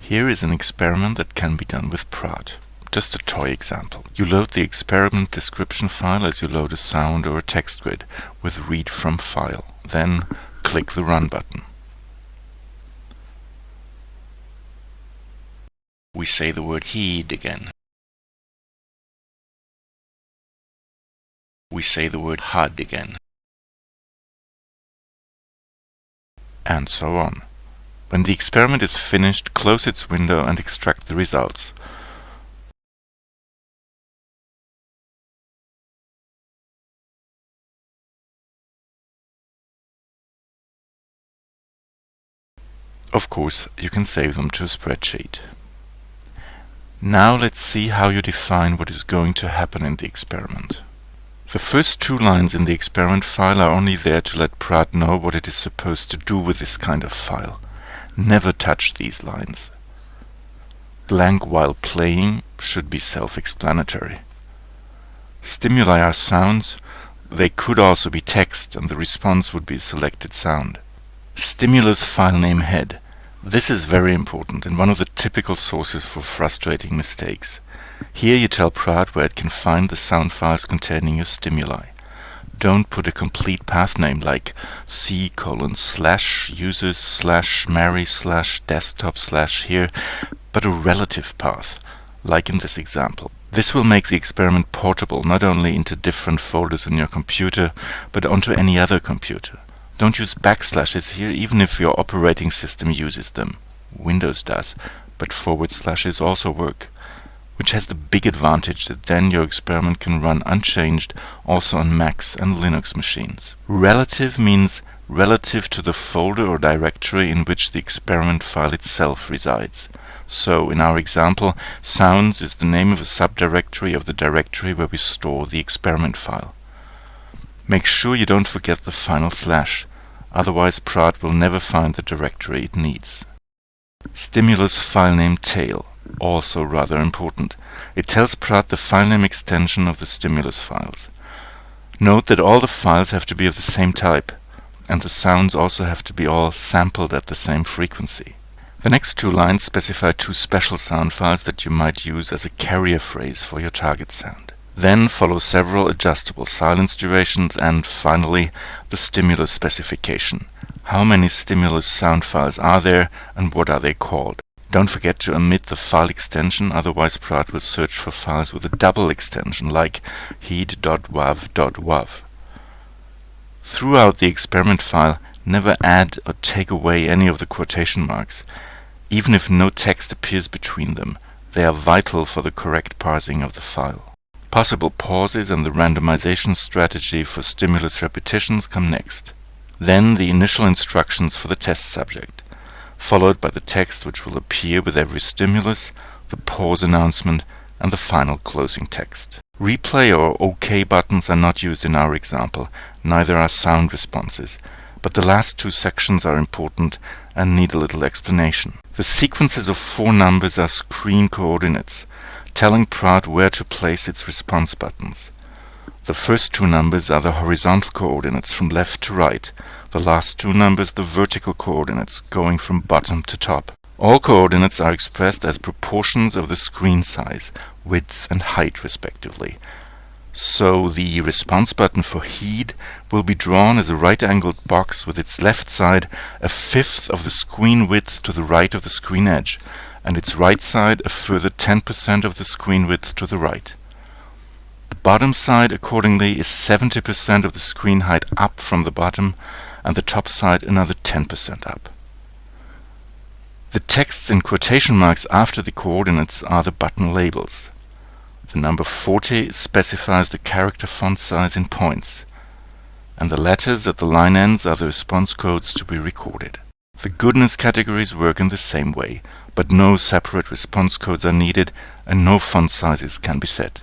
Here is an experiment that can be done with Praat. Just a toy example. You load the experiment description file as you load a sound or a text grid with read from file. Then click the run button. We say the word heed again. We say the word HUD again. And so on. When the experiment is finished, close its window and extract the results. Of course, you can save them to a spreadsheet. Now let's see how you define what is going to happen in the experiment. The first two lines in the experiment file are only there to let Praat know what it is supposed to do with this kind of file. Never touch these lines. Blank while playing should be self-explanatory. Stimuli are sounds, they could also be text and the response would be a selected sound. Stimulus file name head. This is very important and one of the typical sources for frustrating mistakes. Here you tell Praat where it can find the sound files containing your stimuli don't put a complete path name like c colon slash users slash Mary slash desktop slash here, but a relative path, like in this example. This will make the experiment portable not only into different folders on your computer, but onto any other computer. Don't use backslashes here even if your operating system uses them. Windows does, but forward slashes also work which has the big advantage that then your experiment can run unchanged also on Macs and Linux machines. Relative means relative to the folder or directory in which the experiment file itself resides. So, in our example, sounds is the name of a subdirectory of the directory where we store the experiment file. Make sure you don't forget the final slash, otherwise Praat will never find the directory it needs. Stimulus file name tail also rather important. It tells Praat the filename extension of the stimulus files. Note that all the files have to be of the same type, and the sounds also have to be all sampled at the same frequency. The next two lines specify two special sound files that you might use as a carrier phrase for your target sound. Then follow several adjustable silence durations and, finally, the stimulus specification. How many stimulus sound files are there and what are they called? Don't forget to omit the file extension, otherwise Praat will search for files with a double extension, like heed.wav.wav. Throughout the experiment file, never add or take away any of the quotation marks, even if no text appears between them. They are vital for the correct parsing of the file. Possible pauses and the randomization strategy for stimulus repetitions come next. Then the initial instructions for the test subject followed by the text which will appear with every stimulus, the pause announcement, and the final closing text. Replay or OK buttons are not used in our example, neither are sound responses, but the last two sections are important and need a little explanation. The sequences of four numbers are screen coordinates, telling Praat where to place its response buttons. The first two numbers are the horizontal coordinates from left to right, the last two numbers the vertical coordinates, going from bottom to top. All coordinates are expressed as proportions of the screen size, width and height respectively. So the response button for heed will be drawn as a right-angled box with its left side a fifth of the screen width to the right of the screen edge, and its right side a further 10% of the screen width to the right. Bottom side accordingly is 70% of the screen height up from the bottom, and the top side another 10% up. The texts in quotation marks after the coordinates are the button labels. The number 40 specifies the character font size in points, and the letters at the line ends are the response codes to be recorded. The goodness categories work in the same way, but no separate response codes are needed and no font sizes can be set.